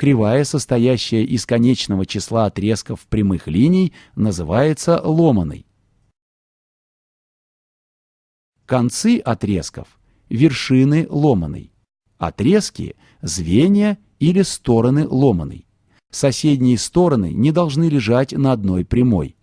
кривая, состоящая из конечного числа отрезков прямых линий, называется ломаной. Концы отрезков – вершины ломаной. Отрезки – звенья или стороны ломаной. Соседние стороны не должны лежать на одной прямой.